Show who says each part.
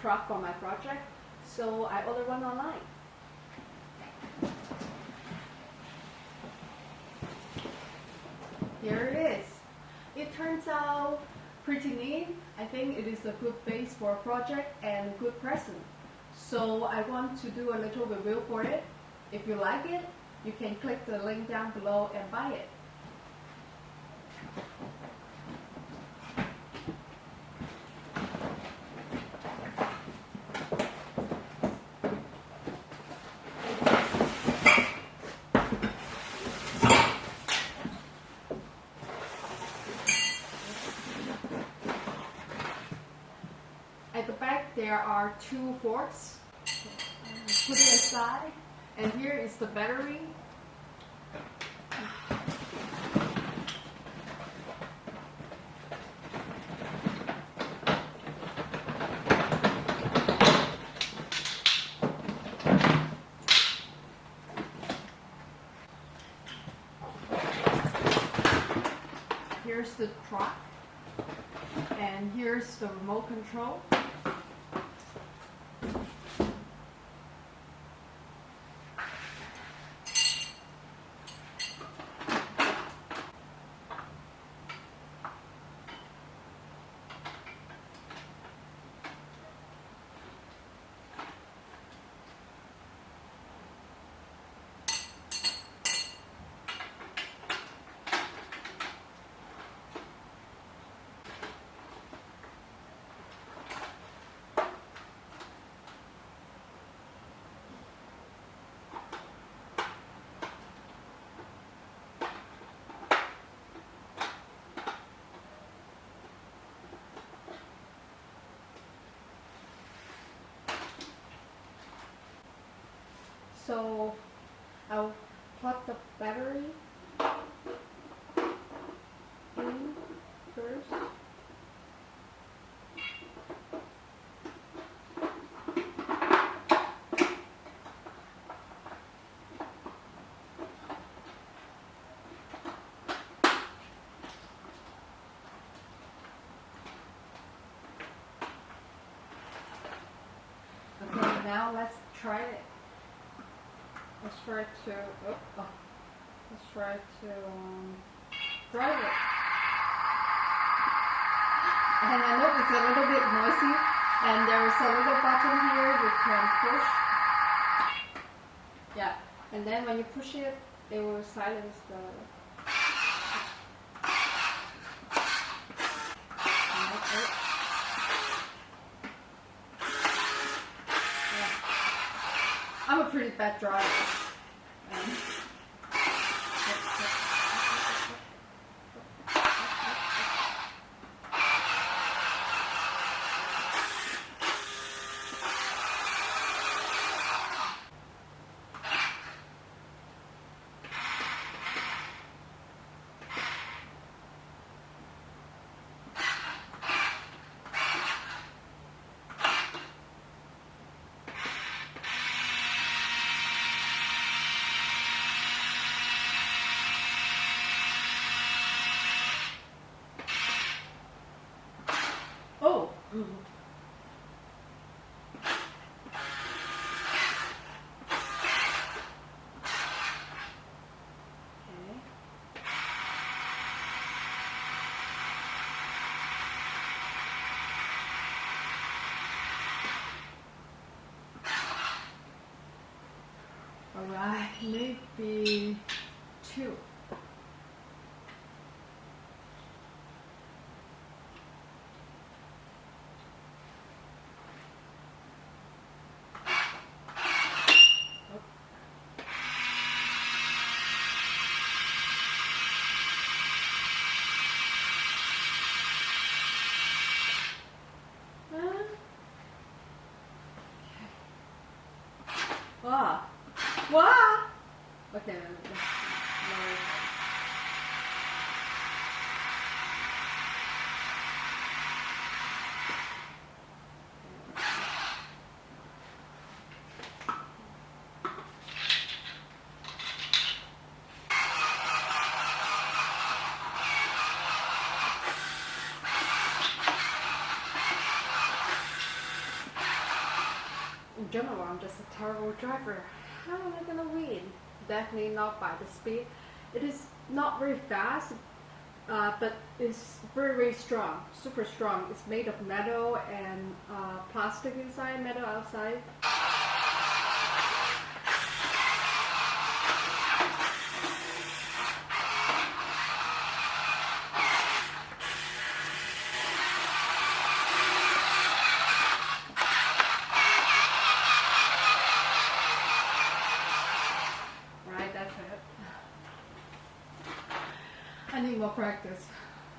Speaker 1: truck for my project, so I ordered one online. Here it is. It turns out pretty neat. I think it is a good base for a project and good present. So I want to do a little review for it. If you like it, you can click the link down below and buy it. At the back there are two forks. Put it aside. And here is the battery. Here's the truck. And here's the remote control. So I'll plug the battery in first. Okay, now let's try it. Let's try to, oh, oh. let's try to um, drive it. And I know it's a little bit noisy, and there's a little button here you can push. Yeah, and then when you push it, it will silence the. Bad driver. Um, Oh. Okay. All right, maybe two. Okay. No, no. in general, I'm just a terrible driver. How am I going to win? Definitely not by the speed. It is not very fast, uh, but it's very, very strong, super strong. It's made of metal and uh, plastic inside, metal outside. Practice.